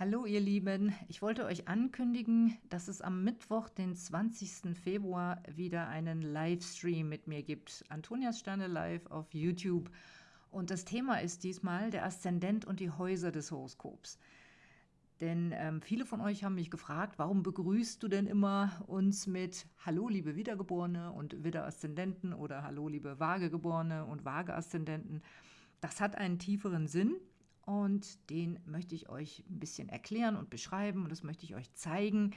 Hallo ihr Lieben, ich wollte euch ankündigen, dass es am Mittwoch, den 20. Februar, wieder einen Livestream mit mir gibt. Antonias Sterne live auf YouTube. Und das Thema ist diesmal der Aszendent und die Häuser des Horoskops. Denn ähm, viele von euch haben mich gefragt, warum begrüßt du denn immer uns mit Hallo liebe Wiedergeborene und Widder-Aszendenten oder Hallo liebe Waagegeborene und Waage-Aszendenten. Das hat einen tieferen Sinn und den möchte ich euch ein bisschen erklären und beschreiben und das möchte ich euch zeigen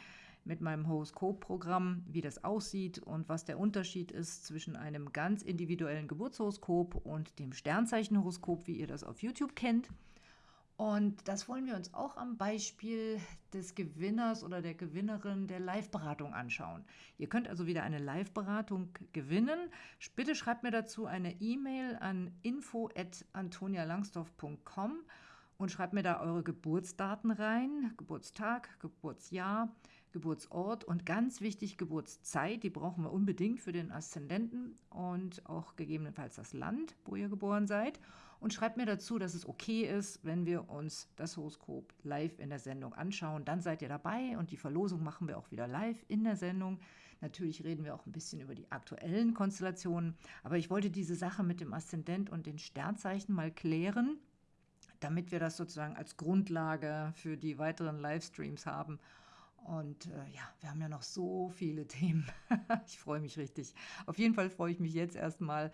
mit meinem Horoskopprogramm, wie das aussieht und was der Unterschied ist zwischen einem ganz individuellen Geburtshoroskop und dem Sternzeichenhoroskop, wie ihr das auf YouTube kennt. Und das wollen wir uns auch am Beispiel des Gewinners oder der Gewinnerin der Live-Beratung anschauen. Ihr könnt also wieder eine Live-Beratung gewinnen. Bitte schreibt mir dazu eine E-Mail an info@antonialangsdorf.com und schreibt mir da eure Geburtsdaten rein, Geburtstag, Geburtsjahr, Geburtsort und ganz wichtig Geburtszeit, die brauchen wir unbedingt für den Aszendenten und auch gegebenenfalls das Land, wo ihr geboren seid. Und schreibt mir dazu, dass es okay ist, wenn wir uns das Horoskop live in der Sendung anschauen. Dann seid ihr dabei und die Verlosung machen wir auch wieder live in der Sendung. Natürlich reden wir auch ein bisschen über die aktuellen Konstellationen, aber ich wollte diese Sache mit dem Aszendent und den Sternzeichen mal klären damit wir das sozusagen als Grundlage für die weiteren Livestreams haben. Und äh, ja, wir haben ja noch so viele Themen. ich freue mich richtig. Auf jeden Fall freue ich mich jetzt erstmal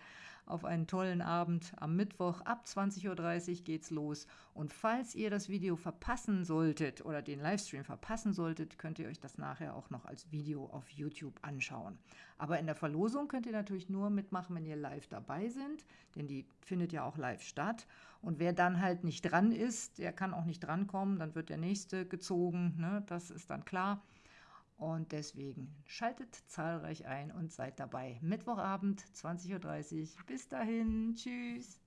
auf einen tollen Abend. Am Mittwoch ab 20.30 Uhr geht's los. Und falls ihr das Video verpassen solltet oder den Livestream verpassen solltet, könnt ihr euch das nachher auch noch als Video auf YouTube anschauen. Aber in der Verlosung könnt ihr natürlich nur mitmachen, wenn ihr live dabei sind, denn die findet ja auch live statt. Und wer dann halt nicht dran ist, der kann auch nicht drankommen, dann wird der nächste gezogen. Ne? Das ist dann klar klar. Und deswegen schaltet zahlreich ein und seid dabei. Mittwochabend, 20.30 Uhr. Bis dahin. Tschüss.